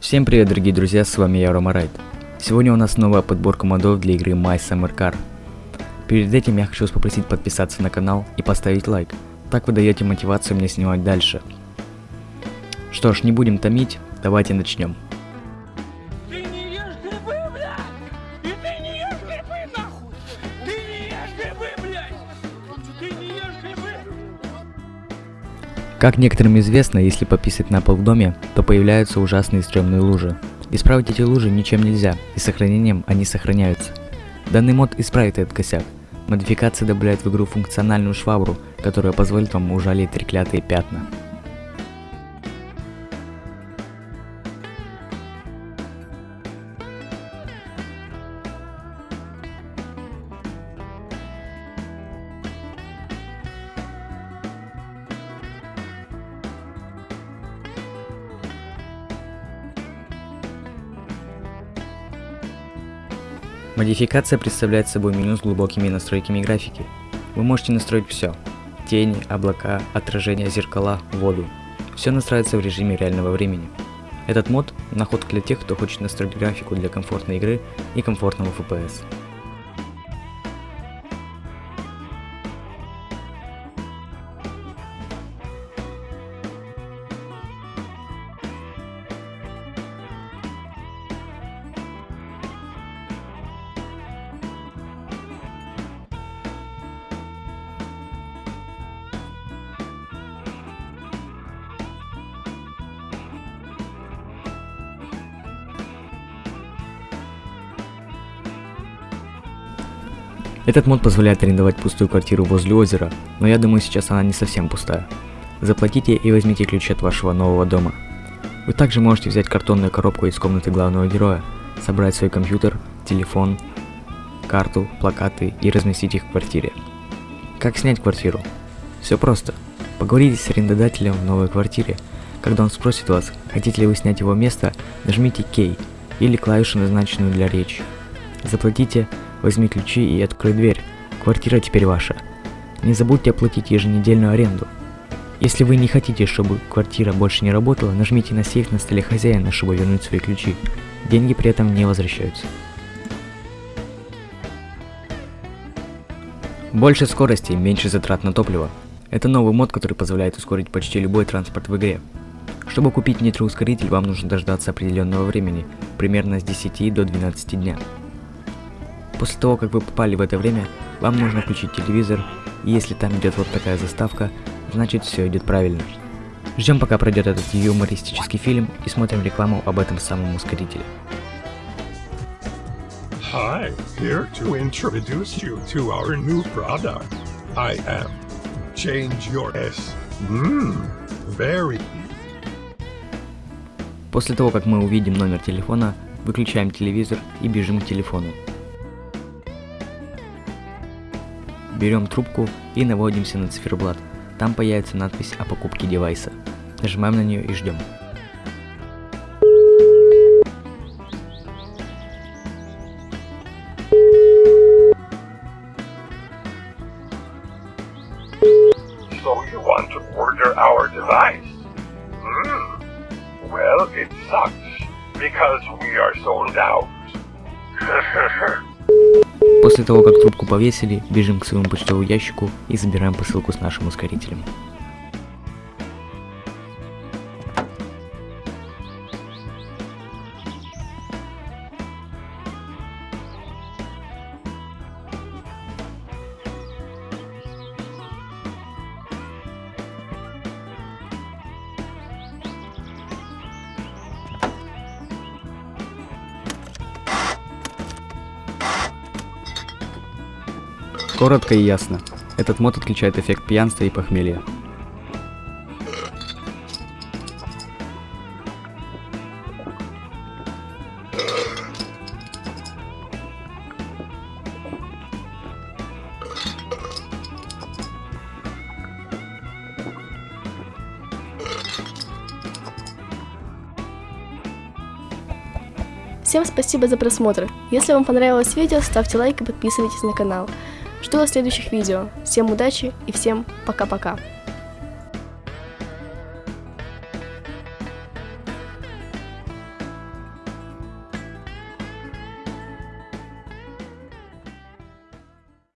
Всем привет, дорогие друзья, с вами я, Рома Райт. Сегодня у нас новая подборка модов для игры My Summer Car. Перед этим я хочу вас попросить подписаться на канал и поставить лайк. Так вы даете мотивацию мне снимать дальше. Что ж, не будем томить, давайте начнем. Как некоторым известно, если пописать на пол в доме, то появляются ужасные стрёмные лужи. Исправить эти лужи ничем нельзя, и сохранением они сохраняются. Данный мод исправит этот косяк. Модификация добавляет в игру функциональную швабру, которая позволит вам ужалить треклятые пятна. Модификация представляет собой меню с глубокими настройками графики. Вы можете настроить все. Тени, облака, отражения зеркала, воду. Все настраивается в режиме реального времени. Этот мод – находка для тех, кто хочет настроить графику для комфортной игры и комфортного FPS. Этот мод позволяет арендовать пустую квартиру возле озера, но я думаю сейчас она не совсем пустая. Заплатите и возьмите ключи от вашего нового дома. Вы также можете взять картонную коробку из комнаты главного героя, собрать свой компьютер, телефон, карту, плакаты и разместить их в квартире. Как снять квартиру? Все просто. Поговорите с арендодателем в новой квартире. Когда он спросит вас, хотите ли вы снять его место, нажмите K или клавишу, назначенную для речи. Заплатите Возьми ключи и открой дверь. Квартира теперь ваша. Не забудьте оплатить еженедельную аренду. Если вы не хотите, чтобы квартира больше не работала, нажмите на сейф на столе хозяина, чтобы вернуть свои ключи. Деньги при этом не возвращаются. Больше скорости, меньше затрат на топливо. Это новый мод, который позволяет ускорить почти любой транспорт в игре. Чтобы купить нитроускоритель, вам нужно дождаться определенного времени, примерно с 10 до 12 дня. После того, как вы попали в это время, вам нужно включить телевизор, и если там идет вот такая заставка, значит все идет правильно. Ждем пока пройдет этот юмористический фильм и смотрим рекламу об этом самом ускорителе. Hi, here to introduce you to our new product. I am Change Your S. Mmm, very После того, как мы увидим номер телефона, выключаем телевизор и бежим к телефону. Берем трубку и наводимся на циферблат. Там появится надпись о покупке девайса. Нажимаем на нее и ждем. Hmm. Because we are sold out. После того, как трубку повесили, бежим к своему почтовому ящику и забираем посылку с нашим ускорителем. Коротко и ясно. Этот мод отключает эффект пьянства и похмелья. Всем спасибо за просмотр. Если вам понравилось видео, ставьте лайк и подписывайтесь на канал. Жду вас в следующих видео. Всем удачи и всем пока-пока.